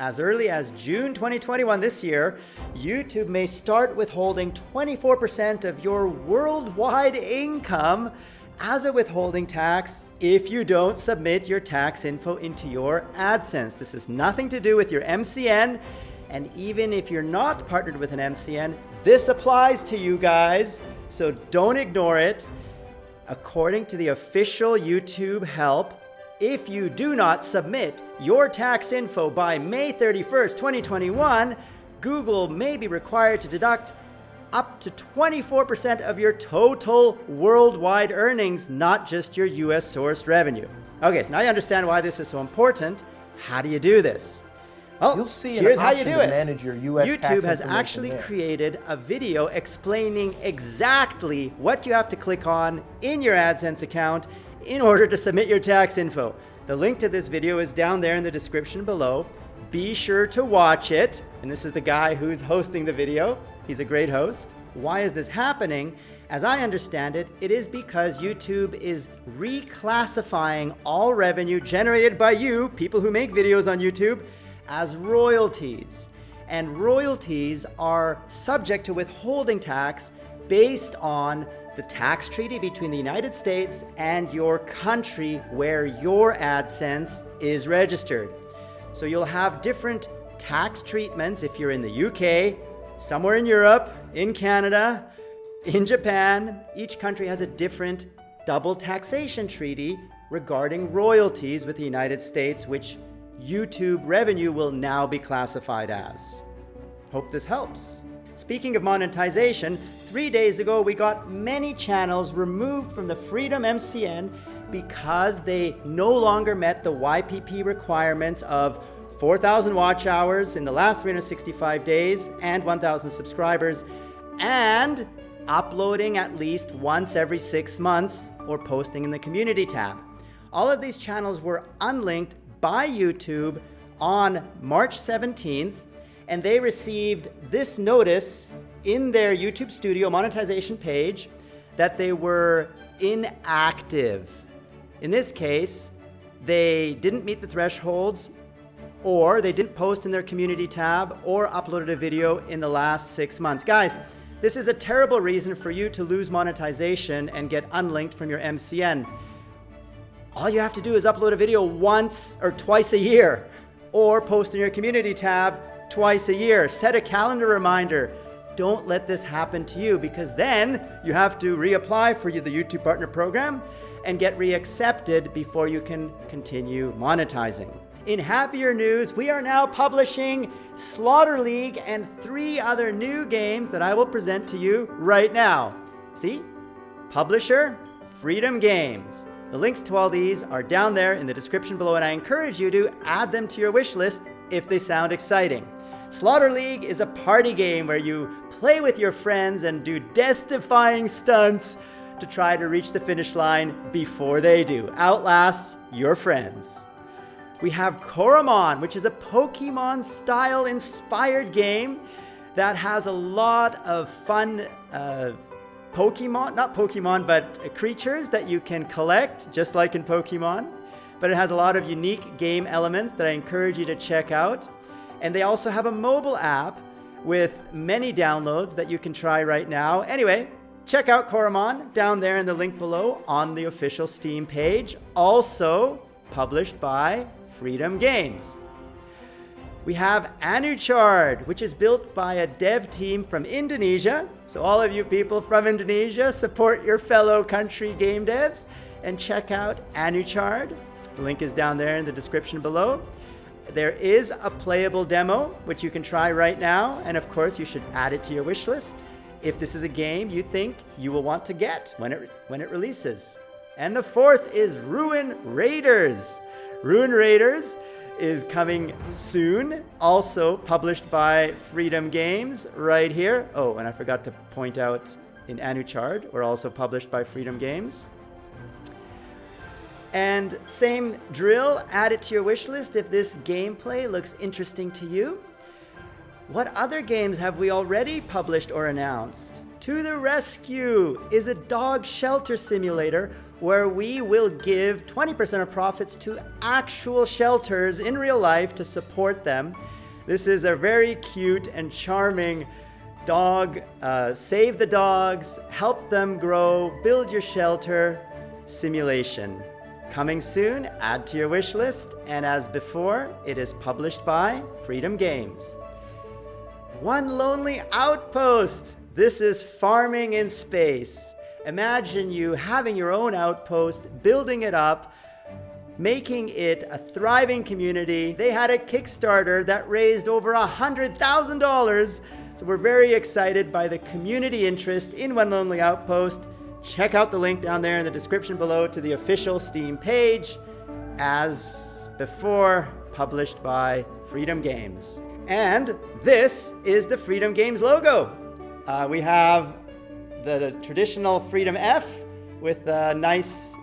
As early as June 2021 this year, YouTube may start withholding 24% of your worldwide income as a withholding tax if you don't submit your tax info into your AdSense. This has nothing to do with your MCN. And even if you're not partnered with an MCN, this applies to you guys. So don't ignore it. According to the official YouTube help, if you do not submit your tax info by May 31st, 2021, Google may be required to deduct up to 24% of your total worldwide earnings, not just your US sourced revenue. Okay, so now you understand why this is so important. How do you do this? Well, You'll see here's how you do it. Manage your US YouTube has actually there. created a video explaining exactly what you have to click on in your AdSense account in order to submit your tax info. The link to this video is down there in the description below. Be sure to watch it. And this is the guy who's hosting the video. He's a great host. Why is this happening? As I understand it, it is because YouTube is reclassifying all revenue generated by you, people who make videos on YouTube, as royalties. And royalties are subject to withholding tax based on the tax treaty between the United States and your country where your AdSense is registered. So you'll have different tax treatments if you're in the UK, somewhere in Europe, in Canada, in Japan. Each country has a different double taxation treaty regarding royalties with the United States, which YouTube revenue will now be classified as. Hope this helps. Speaking of monetization, three days ago we got many channels removed from the Freedom MCN because they no longer met the YPP requirements of 4,000 watch hours in the last 365 days and 1,000 subscribers and uploading at least once every six months or posting in the community tab. All of these channels were unlinked by YouTube on March 17th and they received this notice in their YouTube Studio monetization page that they were inactive. In this case, they didn't meet the thresholds or they didn't post in their community tab or uploaded a video in the last six months. Guys, this is a terrible reason for you to lose monetization and get unlinked from your MCN. All you have to do is upload a video once or twice a year or post in your community tab twice a year. Set a calendar reminder. Don't let this happen to you because then you have to reapply for the YouTube Partner Program and get reaccepted before you can continue monetizing. In happier news, we are now publishing Slaughter League and three other new games that I will present to you right now. See? Publisher, Freedom Games. The links to all these are down there in the description below and I encourage you to add them to your wish list if they sound exciting. Slaughter League is a party game where you play with your friends and do death-defying stunts to try to reach the finish line before they do. Outlast your friends. We have Coromon, which is a Pokemon-style inspired game that has a lot of fun uh, Pokemon, not Pokemon, but creatures that you can collect, just like in Pokemon. But it has a lot of unique game elements that I encourage you to check out. And they also have a mobile app with many downloads that you can try right now. Anyway, check out Coromon down there in the link below on the official Steam page. Also published by Freedom Games. We have Anuchard, which is built by a dev team from Indonesia. So all of you people from Indonesia, support your fellow country game devs and check out Anuchard. The link is down there in the description below. There is a playable demo, which you can try right now. And of course, you should add it to your wish list if this is a game you think you will want to get when it, when it releases. And the fourth is Ruin Raiders. Ruin Raiders is coming soon, also published by Freedom Games right here. Oh, and I forgot to point out in Anuchard, we're also published by Freedom Games. And same drill, add it to your wish list if this gameplay looks interesting to you. What other games have we already published or announced? To the Rescue is a dog shelter simulator where we will give 20% of profits to actual shelters in real life to support them. This is a very cute and charming dog, uh, save the dogs, help them grow, build your shelter simulation. Coming soon, add to your wish list, and as before, it is published by Freedom Games. One Lonely Outpost! This is farming in space. Imagine you having your own outpost, building it up, making it a thriving community. They had a Kickstarter that raised over $100,000. So we're very excited by the community interest in One Lonely Outpost. Check out the link down there in the description below to the official Steam page, as before, published by Freedom Games. And this is the Freedom Games logo. Uh, we have the traditional Freedom F with a nice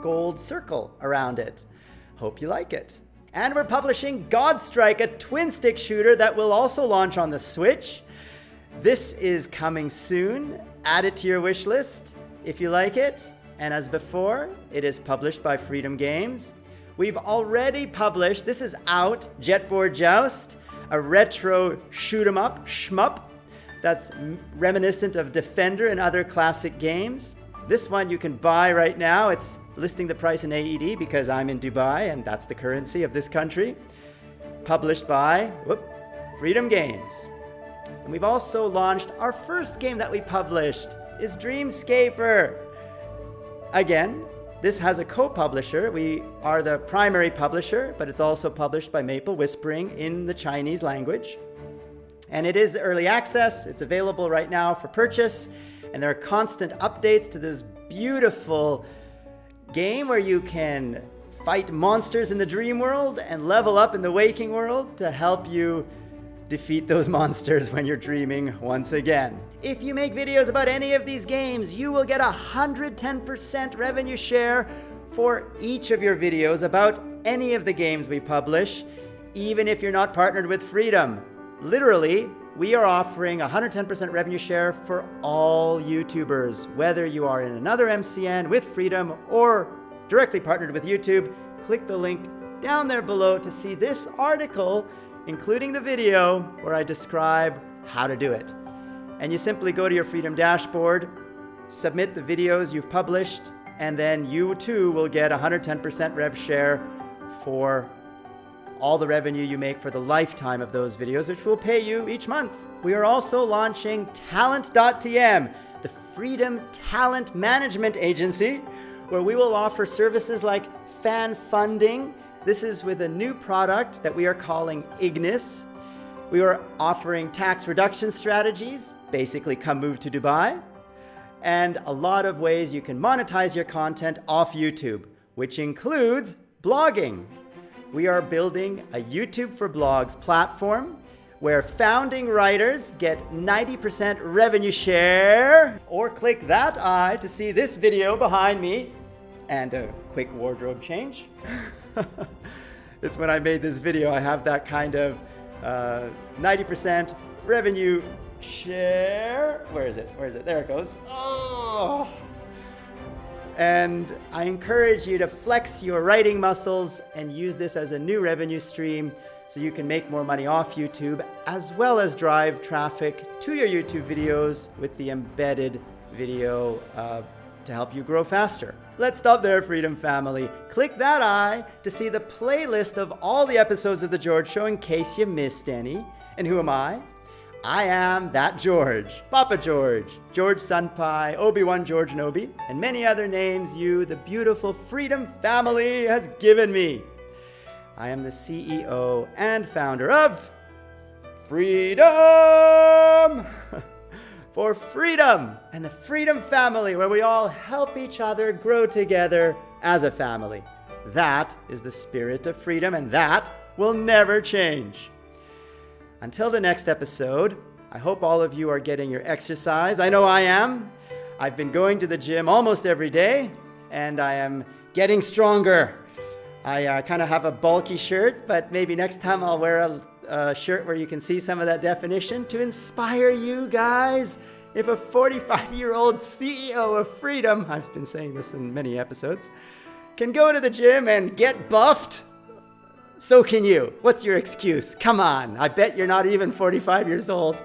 gold circle around it. Hope you like it. And we're publishing Godstrike, a twin stick shooter that will also launch on the Switch. This is coming soon. Add it to your wish list if you like it. And as before, it is published by Freedom Games. We've already published, this is out, Jetboard Joust, a retro shoot 'em up, shmup, that's reminiscent of Defender and other classic games. This one you can buy right now. It's listing the price in AED because I'm in Dubai and that's the currency of this country. Published by whoop, Freedom Games. And we've also launched our first game that we published is Dreamscaper. Again, this has a co-publisher. We are the primary publisher, but it's also published by Maple Whispering in the Chinese language. And it is early access. It's available right now for purchase. And there are constant updates to this beautiful game where you can fight monsters in the dream world and level up in the waking world to help you defeat those monsters when you're dreaming once again. If you make videos about any of these games, you will get 110% revenue share for each of your videos about any of the games we publish, even if you're not partnered with Freedom. Literally, we are offering 110% revenue share for all YouTubers, whether you are in another MCN with Freedom or directly partnered with YouTube. Click the link down there below to see this article, including the video where I describe how to do it. And you simply go to your Freedom dashboard, submit the videos you've published, and then you too will get 110% rev share for all the revenue you make for the lifetime of those videos, which will pay you each month. We are also launching Talent.tm, the Freedom Talent Management Agency, where we will offer services like fan funding. This is with a new product that we are calling Ignis. We are offering tax reduction strategies, basically come move to Dubai, and a lot of ways you can monetize your content off YouTube, which includes blogging we are building a YouTube for Blogs platform where founding writers get 90% revenue share. Or click that eye to see this video behind me and a quick wardrobe change. it's when I made this video, I have that kind of 90% uh, revenue share. Where is it? Where is it? There it goes. Oh. And I encourage you to flex your writing muscles and use this as a new revenue stream so you can make more money off YouTube, as well as drive traffic to your YouTube videos with the embedded video uh, to help you grow faster. Let's stop there, Freedom Family. Click that eye to see the playlist of all the episodes of The George Show in case you missed any. And who am I? I am that George, Papa George, George Senpai, Obi-Wan George Nobi, and many other names you, the beautiful Freedom family, has given me. I am the CEO and founder of Freedom for Freedom and the Freedom Family, where we all help each other grow together as a family. That is the spirit of freedom, and that will never change. Until the next episode, I hope all of you are getting your exercise. I know I am. I've been going to the gym almost every day, and I am getting stronger. I uh, kind of have a bulky shirt, but maybe next time I'll wear a, a shirt where you can see some of that definition to inspire you guys If a 45 year old CEO of freedom, I've been saying this in many episodes, can go to the gym and get buffed, so can you. What's your excuse? Come on, I bet you're not even 45 years old.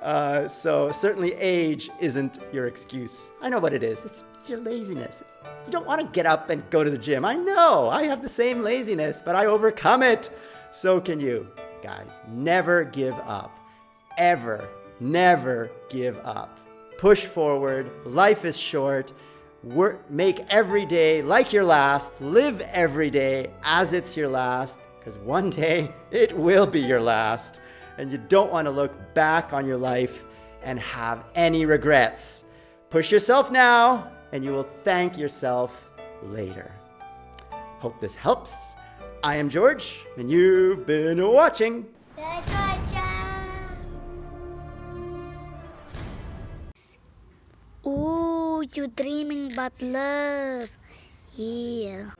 Uh, so certainly age isn't your excuse. I know what it is. It's, it's your laziness. It's, you don't want to get up and go to the gym. I know. I have the same laziness, but I overcome it. So can you. Guys, never give up. Ever. Never give up. Push forward. Life is short. Work, make every day like your last. Live every day as it's your last, because one day it will be your last and you don't want to look back on your life and have any regrets. Push yourself now, and you will thank yourself later. Hope this helps. I am George, and you've been watching. Ooh, you're dreaming about love. Yeah.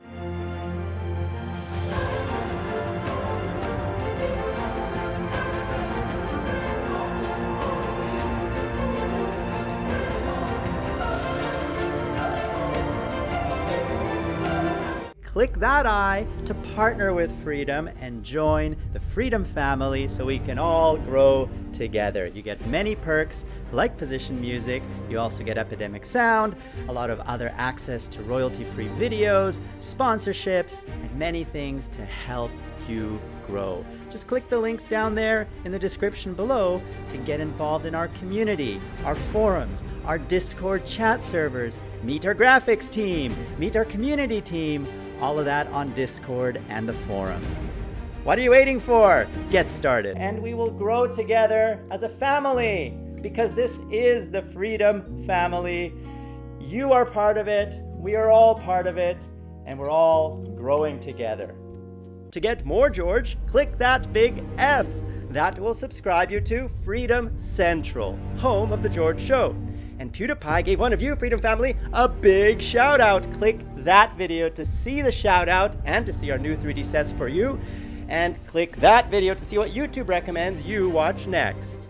Click that eye to partner with Freedom and join the Freedom family so we can all grow together. You get many perks like position music, you also get Epidemic Sound, a lot of other access to royalty-free videos, sponsorships, and many things to help you grow. Just click the links down there in the description below to get involved in our community, our forums, our Discord chat servers, meet our graphics team, meet our community team, all of that on Discord and the forums. What are you waiting for? Get started. And we will grow together as a family because this is the Freedom Family. You are part of it, we are all part of it, and we're all growing together. To get more George, click that big F. That will subscribe you to Freedom Central, home of The George Show. And PewDiePie gave one of you, Freedom Family, a big shout out. Click that video to see the shout out and to see our new 3D sets for you. And click that video to see what YouTube recommends you watch next.